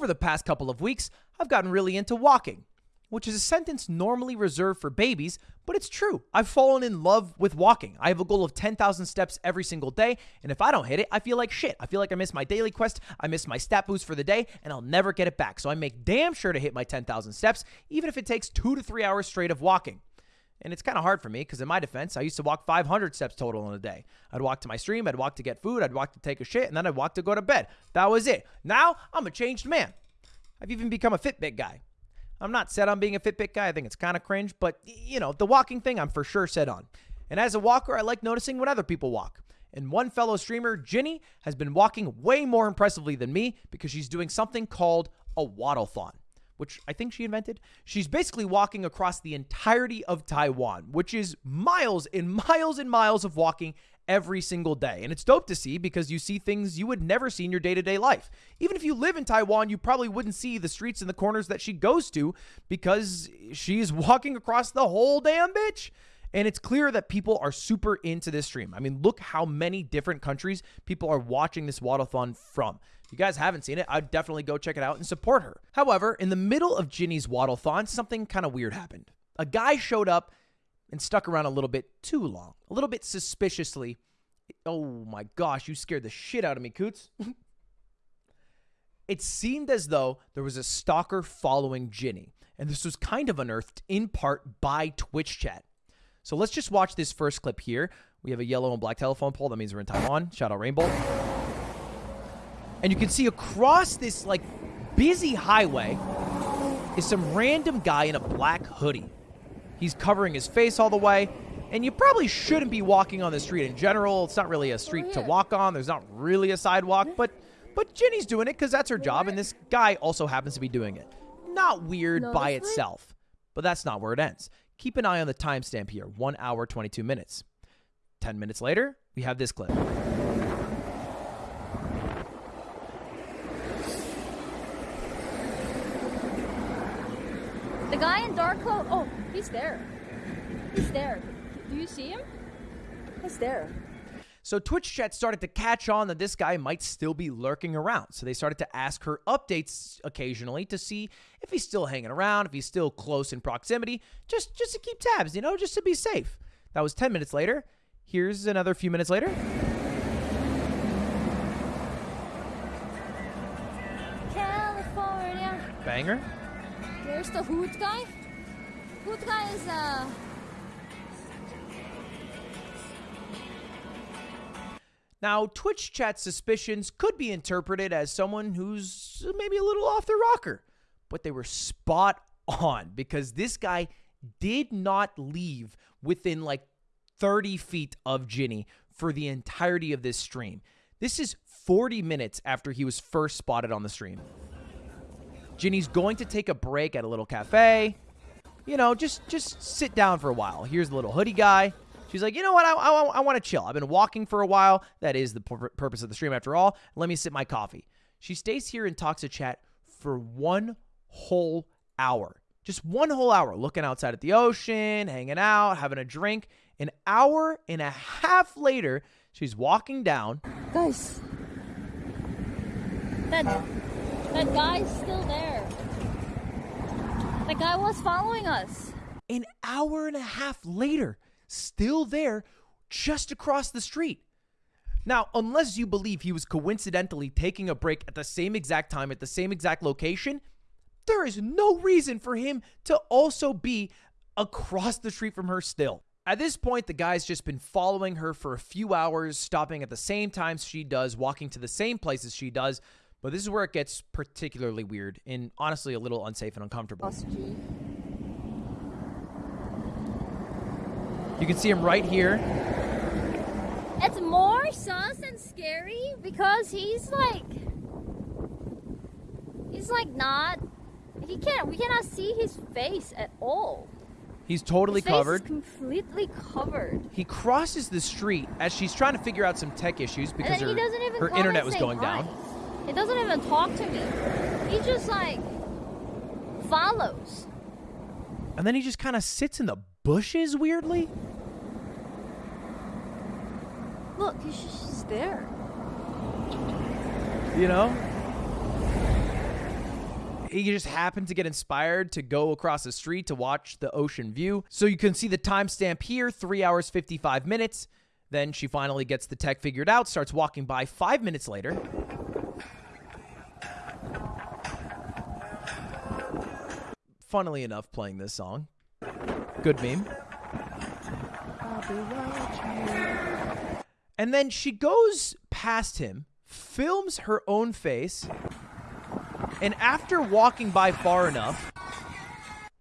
Over the past couple of weeks, I've gotten really into walking, which is a sentence normally reserved for babies, but it's true. I've fallen in love with walking. I have a goal of 10,000 steps every single day, and if I don't hit it, I feel like shit. I feel like I missed my daily quest, I miss my stat boost for the day, and I'll never get it back. So I make damn sure to hit my 10,000 steps, even if it takes two to three hours straight of walking. And it's kind of hard for me because, in my defense, I used to walk 500 steps total in a day. I'd walk to my stream, I'd walk to get food, I'd walk to take a shit, and then I'd walk to go to bed. That was it. Now I'm a changed man. I've even become a Fitbit guy. I'm not set on being a Fitbit guy. I think it's kind of cringe, but you know, the walking thing I'm for sure set on. And as a walker, I like noticing when other people walk. And one fellow streamer, Jinny, has been walking way more impressively than me because she's doing something called a waddlethon which I think she invented. She's basically walking across the entirety of Taiwan, which is miles and miles and miles of walking every single day. And it's dope to see because you see things you would never see in your day to day life. Even if you live in Taiwan, you probably wouldn't see the streets and the corners that she goes to because she's walking across the whole damn bitch. And it's clear that people are super into this stream. I mean, look how many different countries people are watching this waddlethon from. If you guys haven't seen it, I'd definitely go check it out and support her. However, in the middle of Jinny's waddlethon, something kind of weird happened. A guy showed up and stuck around a little bit too long, a little bit suspiciously. Oh my gosh, you scared the shit out of me, Coots. it seemed as though there was a stalker following Jinny, and this was kind of unearthed in part by Twitch chat. So let's just watch this first clip here. We have a yellow and black telephone pole. That means we're in Taiwan. Shout out Rainbow. And you can see across this like busy highway is some random guy in a black hoodie. He's covering his face all the way. And you probably shouldn't be walking on the street in general. It's not really a street to oh, walk on. There's not really a sidewalk, but but Jinny's doing it because that's her job, and this guy also happens to be doing it. Not weird by itself, but that's not where it ends. Keep an eye on the timestamp here, 1 hour 22 minutes. 10 minutes later, we have this clip. The guy in dark clothes. Oh, he's there. He's there. Do you see him? He's there. So Twitch chat started to catch on that this guy might still be lurking around. So they started to ask her updates occasionally to see if he's still hanging around, if he's still close in proximity, just just to keep tabs, you know, just to be safe. That was 10 minutes later. Here's another few minutes later. California. Banger. There's the hood guy. Hood guy is uh Now, Twitch chat suspicions could be interpreted as someone who's maybe a little off their rocker, but they were spot on because this guy did not leave within like 30 feet of Jinny for the entirety of this stream. This is 40 minutes after he was first spotted on the stream. Jinny's going to take a break at a little cafe. You know, just just sit down for a while. Here's the little hoodie guy. She's like, you know what? I, I, I want to chill. I've been walking for a while. That is the pur- purpose of the stream, after all. Let me sip my coffee. She stays here and talks to chat for one whole hour. Just one whole hour, looking outside at the ocean, hanging out, having a drink. An hour and a half later, she's walking down. guys. That that guy's still there. The guy was following us. An hour and a half later, still there, just across the street. Now, unless you believe he was coincidentally taking a break at the same exact time at the same exact location, there is no reason for him to also be across the street from her still. At this point, the guy's just been following her for a few hours, stopping at the same times she does, walking to the same places she does. But this is where it gets particularly weird and honestly a little unsafe and uncomfortable. You can see him right here. It's more sus and scary because he's like he's like not he can't we cannot see his face at all. He's totally His face is covered. completely covered. He crosses the street as she's trying to figure out some tech issues because her, he doesn't even her internet was going hi. down. He doesn't even talk to me. He just like follows. And then he just kind of sits in the bushes weirdly. Look, he's just there. You know? he just happened to get inspired to go across the street to watch the ocean view. So you can see the timestamp here 3 hours 55 minutes. Then she finally gets the tech figured out, starts walking by five minutes later. Funnily enough, playing this song. Good meme. And then she goes past him, films her own face, and after walking by far enough,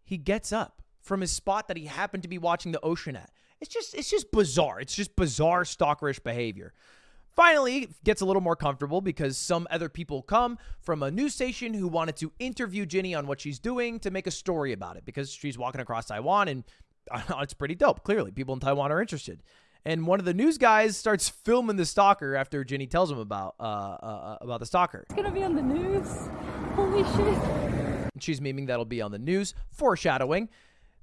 he gets up from his spot that he happened to be watching the ocean at. It's just it's just bizarre. It's just bizarre stalkerish behavior. Finally, gets a little more comfortable because some other people come from a news station who wanted to interview Jinny on what she's doing to make a story about it because she's walking across Taiwan and it's pretty dope. Clearly, people in Taiwan are interested. And one of the news guys starts filming the stalker after Jinny tells him about uh, uh, about the stalker. It's gonna be on the news. Holy shit. She's memeing that'll be on the news, foreshadowing.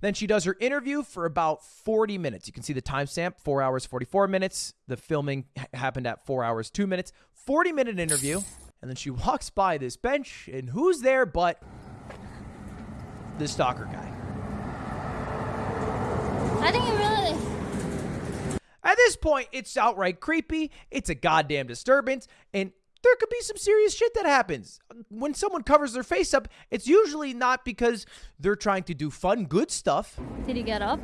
Then she does her interview for about 40 minutes. You can see the timestamp, 4 hours 44 minutes. The filming happened at 4 hours 2 minutes. 40 minute interview. And then she walks by this bench, and who's there but the stalker guy? I think it really. At this point, it's outright creepy. It's a goddamn disturbance. And there could be some serious shit that happens. When someone covers their face up, it's usually not because they're trying to do fun, good stuff. Did he get up?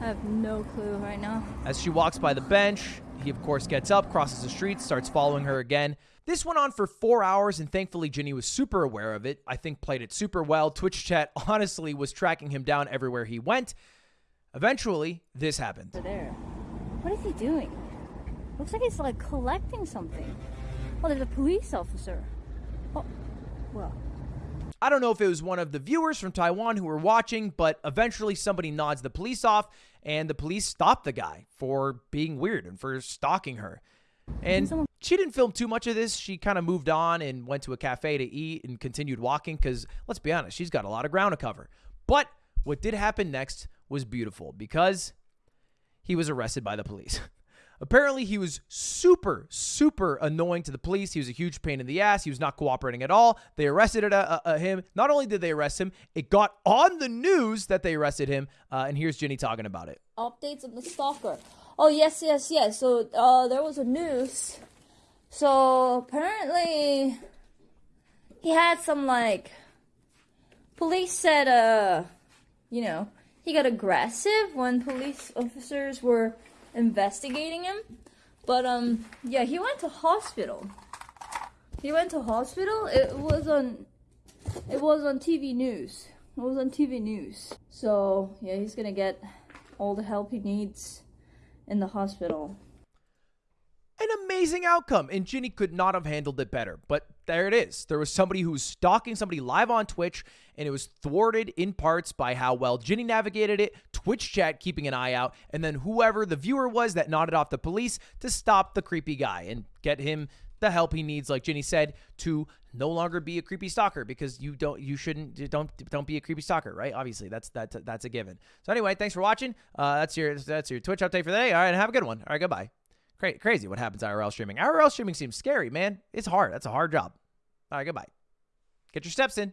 I have no clue right now. As she walks by the bench, he of course gets up, crosses the street, starts following her again. This went on for four hours, and thankfully Jinny was super aware of it. I think played it super well. Twitch chat honestly was tracking him down everywhere he went. Eventually, this happened. There. What is he doing? Looks like he's like collecting something. Oh, there's a police officer. Oh, well. I don't know if it was one of the viewers from Taiwan who were watching, but eventually somebody nods the police off, and the police stop the guy for being weird and for stalking her. And she didn't film too much of this. She kind of moved on and went to a cafe to eat and continued walking because, let's be honest, she's got a lot of ground to cover. But what did happen next was beautiful because he was arrested by the police. Apparently, he was super, super annoying to the police. He was a huge pain in the ass. He was not cooperating at all. They arrested uh, uh, him. Not only did they arrest him, it got on the news that they arrested him. Uh, and here's Jinny talking about it. Updates on the stalker. Oh yes, yes, yes. So uh, there was a news. So apparently, he had some like. Police said, uh, you know, he got aggressive when police officers were investigating him. But um yeah, he went to hospital. He went to hospital. It was on it was on TV news. It was on TV news. So, yeah, he's to get all the help he needs in the hospital. An amazing outcome, and Jinny could not have handled it better. But there it is. There was somebody who was stalking somebody live on Twitch, and it was thwarted in parts by how well Jinny navigated it, Twitch chat keeping an eye out, and then whoever the viewer was that nodded off the police to stop the creepy guy and get him the help he needs, like Jinny said, to no longer be a creepy stalker because you don't you shouldn't don't don't be a creepy stalker, right? Obviously, that's that's that's a given. So anyway, thanks for watching. Uh, that's your that's your Twitch update for the day. All right, have a good one. All right, goodbye. Cra- crazy what happens IRL streaming. IRL streaming seems scary, man. It's hard. That's a hard job. All right, goodbye. Get your steps in.